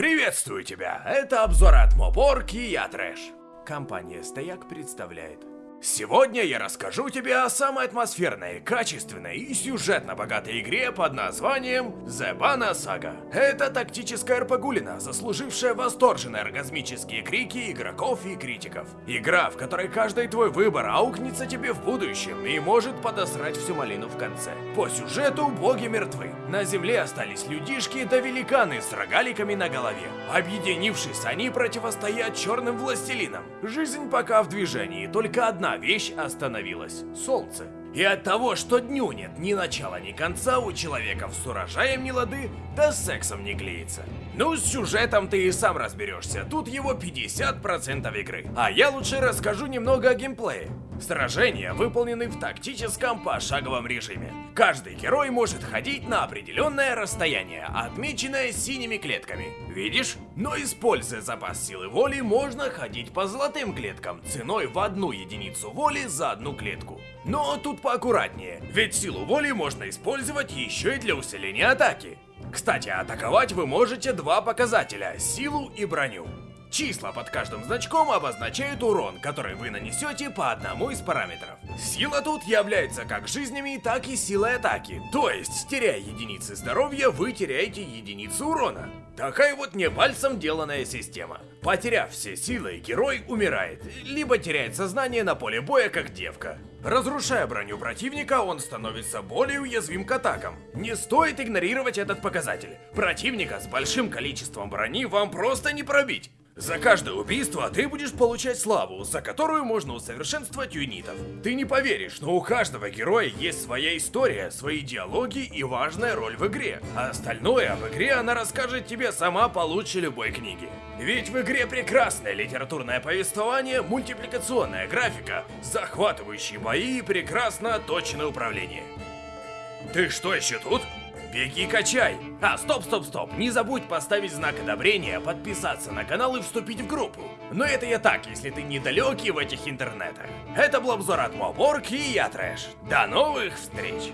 Приветствую тебя! Это обзор от Моборг и я Трэш. Компания Стояк представляет. Сегодня я расскажу тебе о самой атмосферной, качественной и сюжетно богатой игре под названием The Bana Saga. Это тактическая РПГулина, заслужившая восторженные оргазмические крики игроков и критиков. Игра, в которой каждый твой выбор аукнется тебе в будущем и может подосрать всю малину в конце. По сюжету боги мертвы. На земле остались людишки да великаны с рогаликами на голове. Объединившись, они противостоят черным властелинам. Жизнь пока в движении, только одна одна вещь остановилась – солнце. И от того, что дню нет ни начала, ни конца, у человека с урожаем не лады, да с сексом не клеится. Ну, с сюжетом ты и сам разберешься, тут его 50% игры. А я лучше расскажу немного о геймплее. Сражения выполнены в тактическом пошаговом режиме. Каждый герой может ходить на определенное расстояние, отмеченное синими клетками. Видишь? Но используя запас силы воли, можно ходить по золотым клеткам, ценой в одну единицу воли за одну клетку. Но тут поаккуратнее, ведь силу воли можно использовать еще и для усиления атаки. Кстати, атаковать вы можете два показателя – силу и броню. Числа под каждым значком обозначают урон, который вы нанесете по одному из параметров. Сила тут является как жизнями, так и силой атаки. То есть, теряя единицы здоровья, вы теряете единицу урона. Такая вот не пальцем деланная система. Потеряв все силы, герой умирает, либо теряет сознание на поле боя, как девка. Разрушая броню противника, он становится более уязвим к атакам. Не стоит игнорировать этот показатель. Противника с большим количеством брони вам просто не пробить. За каждое убийство ты будешь получать славу, за которую можно усовершенствовать юнитов. Ты не поверишь, но у каждого героя есть своя история, свои диалоги и важная роль в игре. А остальное об игре она расскажет тебе сама получше любой книги. Ведь в игре прекрасное литературное повествование, мультипликационная графика, захватывающие бои и прекрасно точное управление. Ты что еще тут? Беги качай! А, стоп, стоп, стоп! Не забудь поставить знак одобрения, подписаться на канал и вступить в группу. Но это я так, если ты недалекий в этих интернетах. Это был обзор от Моборг и я Трэш. До новых встреч!